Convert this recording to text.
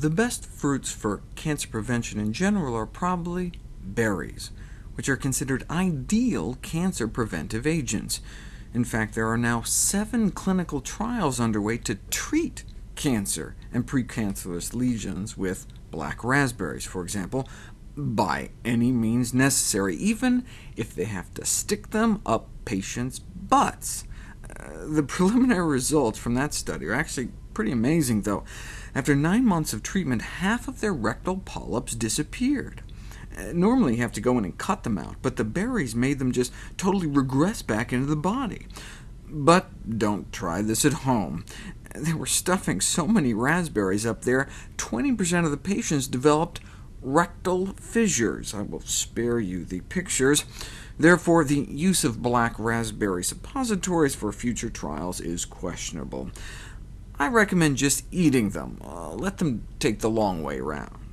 The best fruits for cancer prevention in general are probably berries, which are considered ideal cancer preventive agents. In fact, there are now seven clinical trials underway to treat cancer and precancerous lesions with black raspberries, for example, by any means necessary, even if they have to stick them up patients' butts. Uh, the preliminary results from that study are actually pretty amazing, though. After nine months of treatment, half of their rectal polyps disappeared. Uh, normally you have to go in and cut them out, but the berries made them just totally regress back into the body. But don't try this at home. They were stuffing so many raspberries up there, 20% of the patients developed rectal fissures. I will spare you the pictures. Therefore, the use of black raspberry suppositories for future trials is questionable. I recommend just eating them. Uh, let them take the long way round.